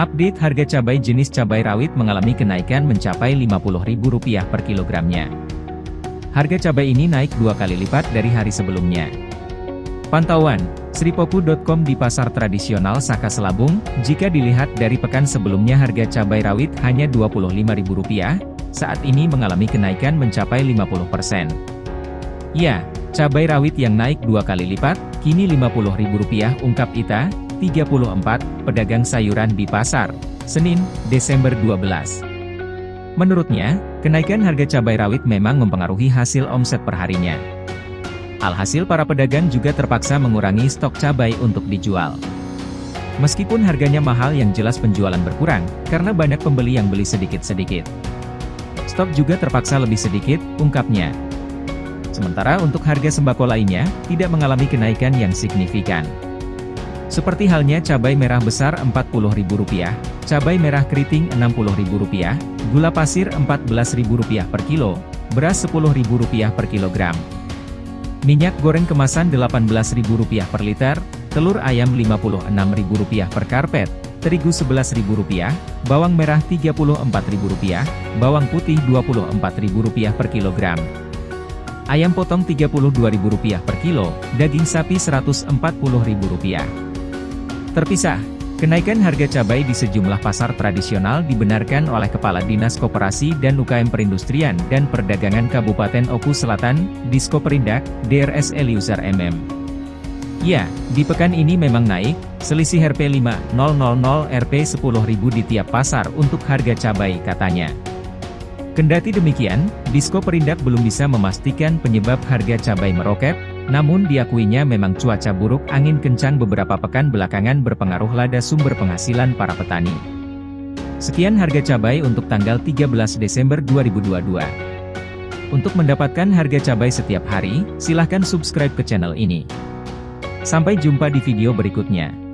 Update harga cabai jenis cabai rawit mengalami kenaikan mencapai Rp50.000 per kilogramnya. Harga cabai ini naik dua kali lipat dari hari sebelumnya. Pantauan, Sripoku.com di pasar tradisional Saka Selabung, jika dilihat dari pekan sebelumnya harga cabai rawit hanya Rp25.000, saat ini mengalami kenaikan mencapai 50%. Ya, cabai rawit yang naik dua kali lipat, kini Rp50.000 ungkap Ita, 34, pedagang sayuran di pasar, Senin, Desember 12. Menurutnya, kenaikan harga cabai rawit memang mempengaruhi hasil omset perharinya. Alhasil para pedagang juga terpaksa mengurangi stok cabai untuk dijual. Meskipun harganya mahal yang jelas penjualan berkurang, karena banyak pembeli yang beli sedikit-sedikit. Stok juga terpaksa lebih sedikit, ungkapnya. Sementara untuk harga sembako lainnya, tidak mengalami kenaikan yang signifikan. Seperti halnya cabai merah besar Rp40.000, cabai merah keriting Rp60.000, gula pasir Rp14.000 per kilo, beras Rp10.000 per kilogram. Minyak goreng kemasan Rp18.000 per liter, telur ayam Rp56.000 per karpet, terigu Rp11.000, bawang merah Rp34.000, bawang putih Rp24.000 per kilogram. Ayam potong Rp32.000 per kilo, daging sapi Rp140.000. Terpisah, kenaikan harga cabai di sejumlah pasar tradisional dibenarkan oleh Kepala Dinas Koperasi dan UKM Perindustrian dan Perdagangan Kabupaten Oku Selatan, Disko Perindak, DRS Eliusar MM. Ya, di pekan ini memang naik, selisih Rp 5.000 Rp 10.000 di tiap pasar untuk harga cabai katanya. Kendati demikian, Disko Perindak belum bisa memastikan penyebab harga cabai meroket, namun diakuinya memang cuaca buruk angin kencang beberapa pekan belakangan berpengaruh lada sumber penghasilan para petani. Sekian harga cabai untuk tanggal 13 Desember 2022. Untuk mendapatkan harga cabai setiap hari, silahkan subscribe ke channel ini. Sampai jumpa di video berikutnya.